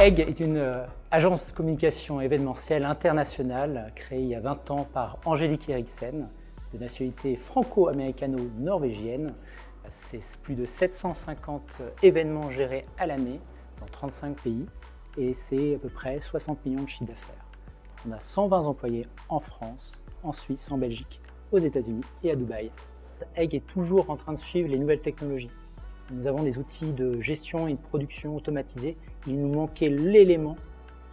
Egg est une euh, agence de communication événementielle internationale créée il y a 20 ans par Angélique Eriksen, de nationalité franco-américano-norvégienne. C'est plus de 750 événements gérés à l'année dans 35 pays et c'est à peu près 60 millions de chiffres d'affaires. On a 120 employés en France, en Suisse, en Belgique, aux États-Unis et à Dubaï. Egg est toujours en train de suivre les nouvelles technologies. Nous avons des outils de gestion et de production automatisés. Il nous manquait l'élément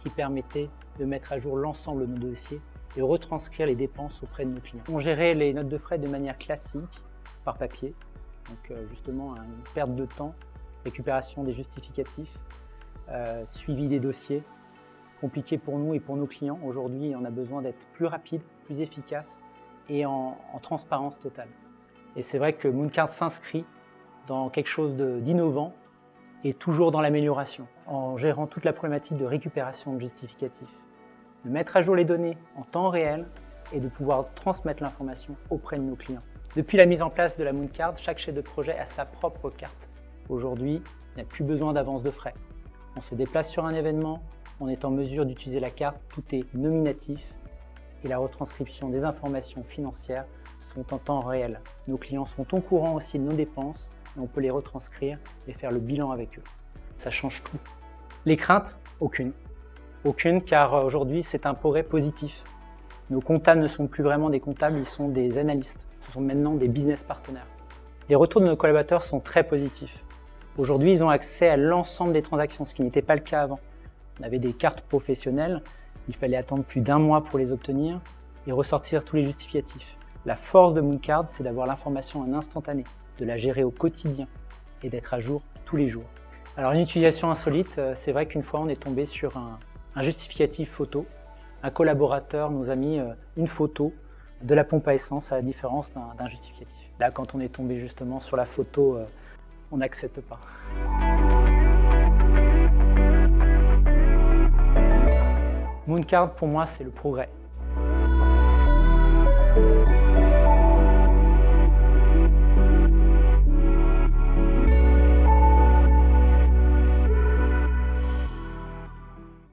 qui permettait de mettre à jour l'ensemble de nos dossiers et retranscrire les dépenses auprès de nos clients. On gérait les notes de frais de manière classique, par papier, donc euh, justement une perte de temps, récupération des justificatifs, euh, suivi des dossiers, compliqué pour nous et pour nos clients. Aujourd'hui, on a besoin d'être plus rapide, plus efficace et en transparence totale. Et c'est vrai que Mooncard s'inscrit dans quelque chose d'innovant et toujours dans l'amélioration, en gérant toute la problématique de récupération de justificatifs, de mettre à jour les données en temps réel et de pouvoir transmettre l'information auprès de nos clients. Depuis la mise en place de la Mooncard, chaque chef de projet a sa propre carte. Aujourd'hui, il n'y a plus besoin d'avance de frais. On se déplace sur un événement, on est en mesure d'utiliser la carte, tout est nominatif et la retranscription des informations financières sont en temps réel. Nos clients sont au courant aussi de nos dépenses on peut les retranscrire et faire le bilan avec eux. Ça change tout. Les craintes Aucune. Aucune car aujourd'hui c'est un progrès positif. Nos comptables ne sont plus vraiment des comptables, ils sont des analystes. Ce sont maintenant des business partenaires. Les retours de nos collaborateurs sont très positifs. Aujourd'hui, ils ont accès à l'ensemble des transactions, ce qui n'était pas le cas avant. On avait des cartes professionnelles, il fallait attendre plus d'un mois pour les obtenir et ressortir tous les justificatifs. La force de Mooncard, c'est d'avoir l'information en instantané de la gérer au quotidien et d'être à jour tous les jours. Alors une utilisation insolite, euh, c'est vrai qu'une fois on est tombé sur un, justificatif photo. Un collaborateur nous a mis euh, une photo de la pompe à essence à la différence d'un justificatif. Là quand on est tombé justement sur la photo, euh, on n'accepte pas. Mooncard pour moi c'est le progrès.